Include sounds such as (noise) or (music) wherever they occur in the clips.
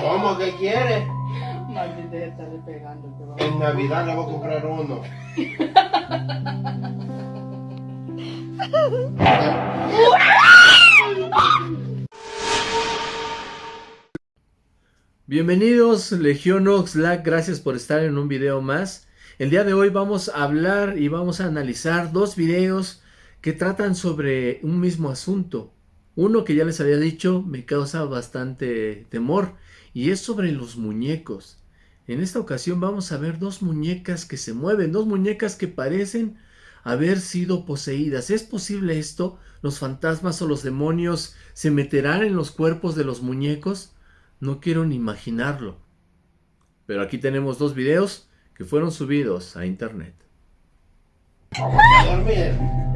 ¿Cómo que quiere? Maldita, estarle pegando. te va a- En Navidad le voy a comprar uno. Bienvenidos Legión Oxlack, gracias por estar en un video más. El día de hoy vamos a hablar y vamos a analizar dos videos que tratan sobre un mismo asunto. Uno que ya les había dicho me causa bastante temor y es sobre los muñecos. En esta ocasión vamos a ver dos muñecas que se mueven, dos muñecas que parecen haber sido poseídas. ¿Es posible esto? ¿Los fantasmas o los demonios se meterán en los cuerpos de los muñecos? No quiero ni imaginarlo. Pero aquí tenemos dos videos que fueron subidos a internet. Vamos a dormir.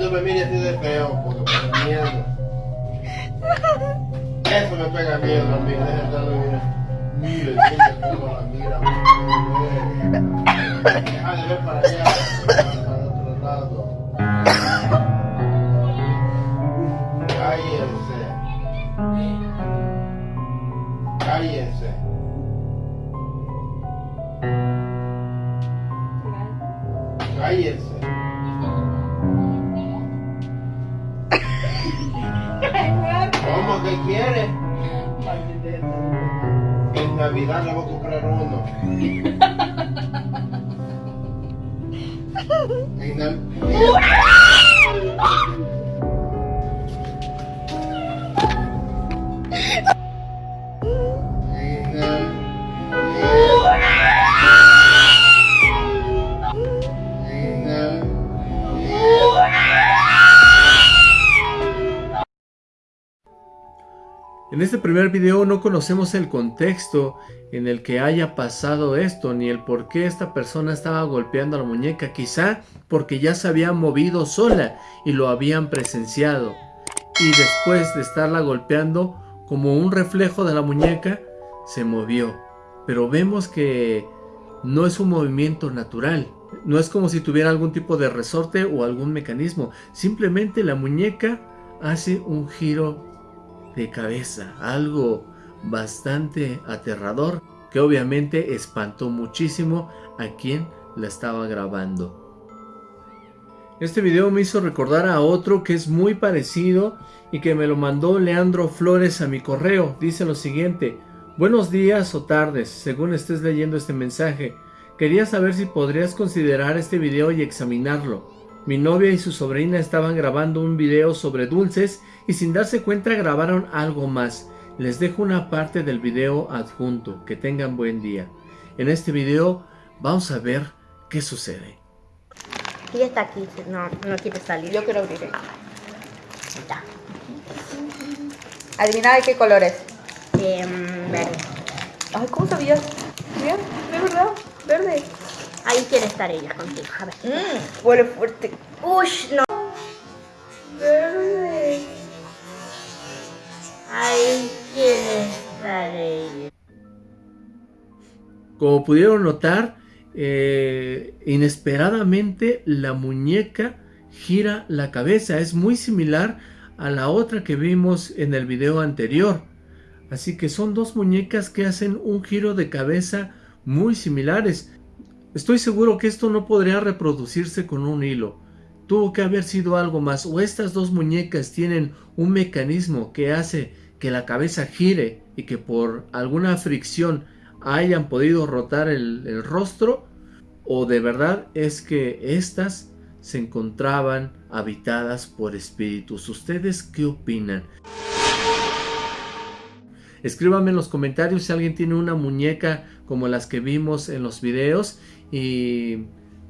No me mire así de feo porque me da miedo. Eso me pega miedo a mí, deja de estarlo. Mire, la mira. Deja de ver para allá, para otro lado. Cállense. Cállense. Cállense. ¿Cómo que quiere? En Navidad le voy a comprar uno. (laughs) En En este primer video no conocemos el contexto en el que haya pasado esto, ni el por qué esta persona estaba golpeando a la muñeca, quizá porque ya se había movido sola y lo habían presenciado. Y después de estarla golpeando, como un reflejo de la muñeca, se movió. Pero vemos que no es un movimiento natural. No es como si tuviera algún tipo de resorte o algún mecanismo. Simplemente la muñeca hace un giro de cabeza, algo bastante aterrador que obviamente espantó muchísimo a quien la estaba grabando. Este video me hizo recordar a otro que es muy parecido y que me lo mandó Leandro Flores a mi correo. Dice lo siguiente, buenos días o tardes, según estés leyendo este mensaje. Quería saber si podrías considerar este video y examinarlo. Mi novia y su sobrina estaban grabando un video sobre dulces y sin darse cuenta grabaron algo más. Les dejo una parte del video adjunto. Que tengan buen día. En este video vamos a ver qué sucede. Y está aquí, no, no quiere salir. Yo quiero abrir. eh. Ahí está. Adivina de qué color es. Em, verde. Ay, ¿cómo sabías? Mira, de verdad, verde. Ahí quiere estar ella contigo. A ver. Mmm, huele fuerte. Ush, no. Verde. Ahí quiere estar ella. Como pudieron notar, eh, inesperadamente la muñeca gira la cabeza. Es muy similar a la otra que vimos en el video anterior. Así que son dos muñecas que hacen un giro de cabeza muy similares. Estoy seguro que esto no podría reproducirse con un hilo. Tuvo que haber sido algo más. O estas dos muñecas tienen un mecanismo que hace que la cabeza gire y que por alguna fricción hayan podido rotar el, rostro. O de verdad es que estas se encontraban habitadas por espíritus. ¿Ustedes qué opinan? Escríbanme en los comentarios si alguien tiene una muñeca como las que vimos en los videos y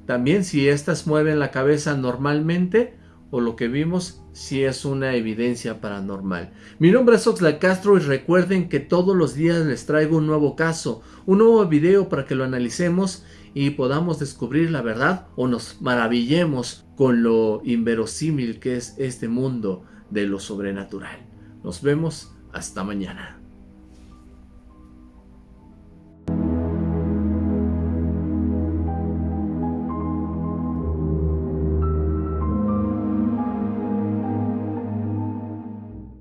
también si estas mueven la cabeza normalmente o lo que vimos si es una evidencia paranormal. Mi nombre es Oxlack Castro y recuerden que todos los días les traigo un nuevo caso, un nuevo video para que lo analicemos y podamos descubrir la verdad o nos maravillemos con lo inverosímil que es este mundo de lo sobrenatural. Nos vemos hasta mañana.